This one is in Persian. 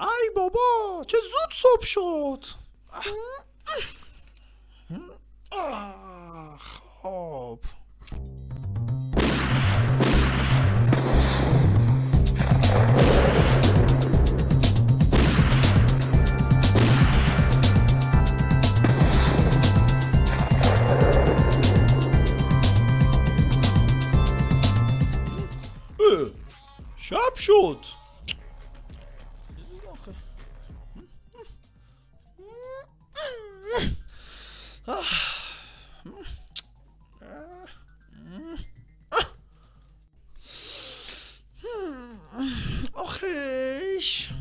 ای بابا چه زود صبح شد. اه، شب شد. Caraca. Ok.